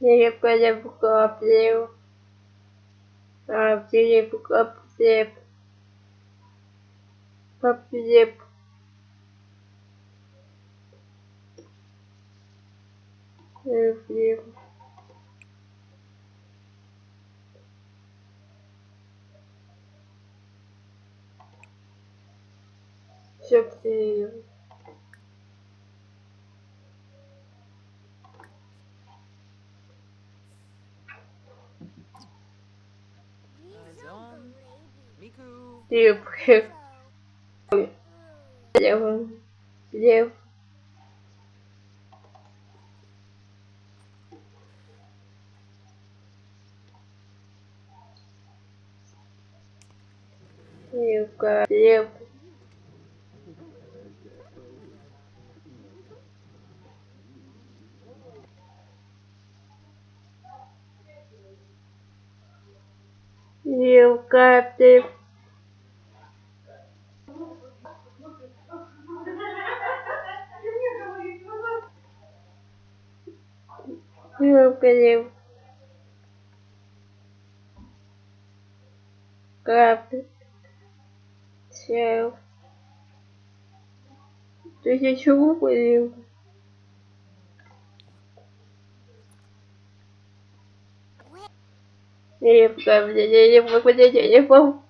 Переподоплю. А перепоплеп. Поплеп. Поплеп. Все потерял. Мику, Лев. Лев. Лев. Левка. Лев. Левка. Лев. Краб. Сел. Ты ничего понял? Левка, мне не могу, мне не могу.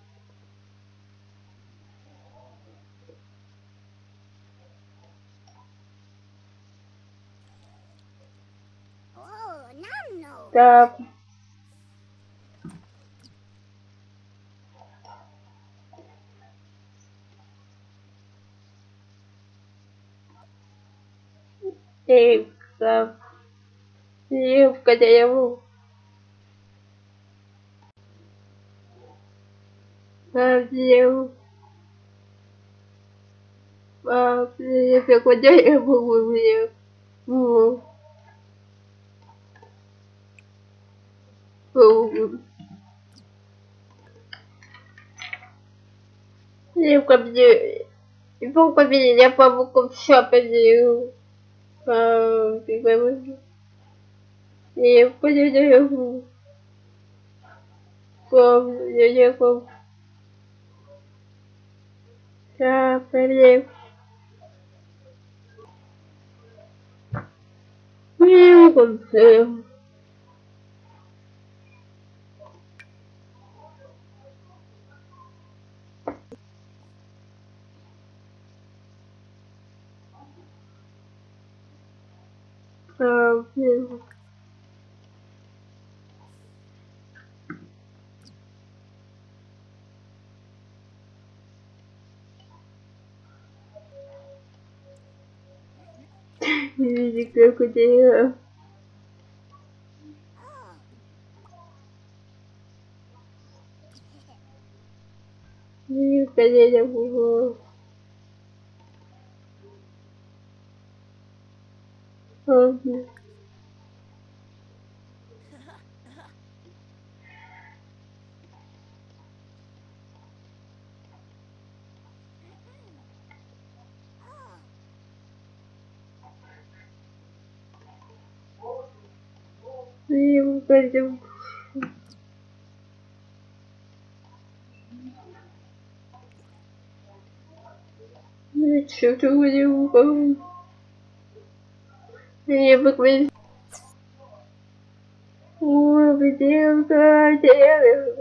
Oh, Да. Левка. Левка, да я. Лев. Пап, лев, я куда я могу, лев? Во. Во. Левка мне... Бог победил, я помогу все победил. А, ты говоришь. Левка, я не могу. Пап, я не могу. Да, лев. Лев, А, лев. Видите, как у тебя... Видите, я пойдем. Ну, чё ты будем Я поклонюсь. О, бутылка, девушка,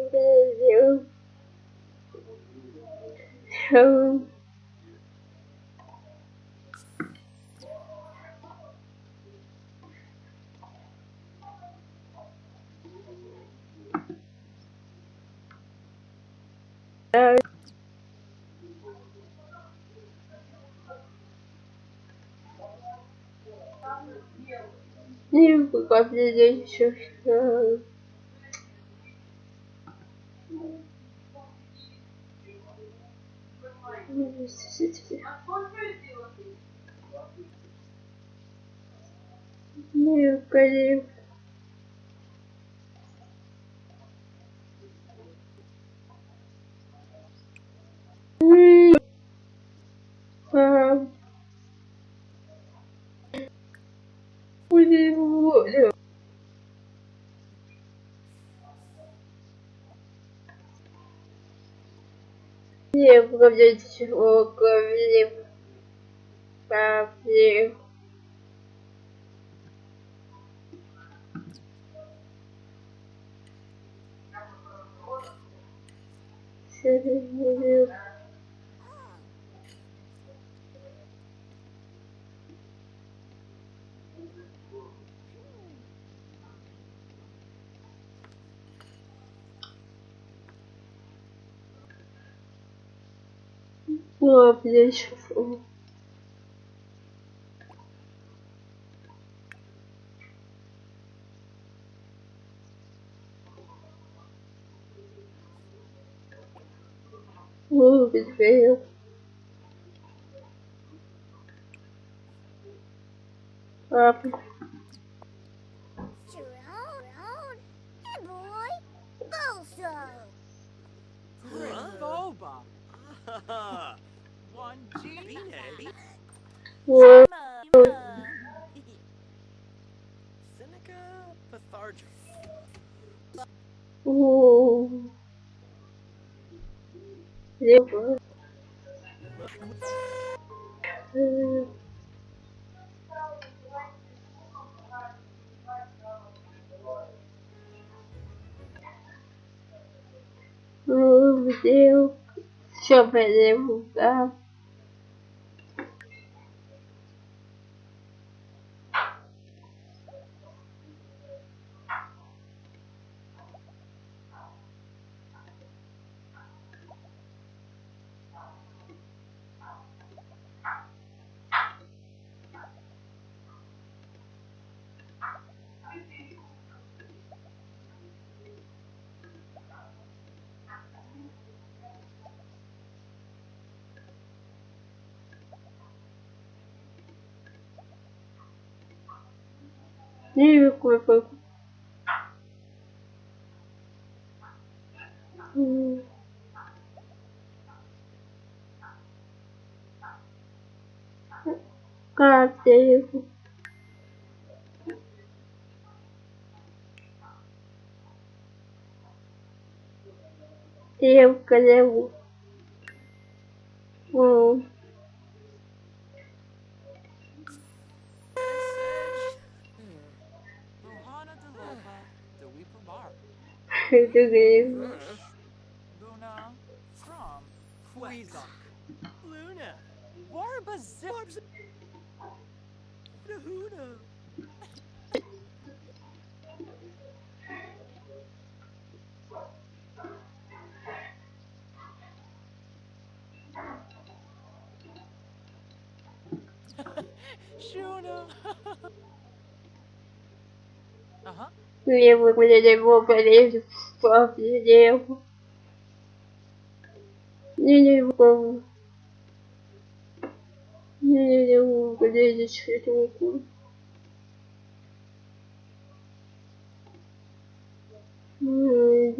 Не пока мне еще что. Не, конечно. Не управлять управлением проблем. не you. Управлением. Управлением. Управлением. Управлением. Управлением. Lembra? Hum. Oh, meu Deus. Deixa eu ver lugar. Nem como foi. Hum. Cadê? Eu, cadê Português. Luna. From. Quizak. Luna. Warba Zip. Nahuna. Shuna. uh huh. Lembro quando ele levou pra ele só lembro. Nem lembro como. Nem lembro quando ele escreveu o cu. Nem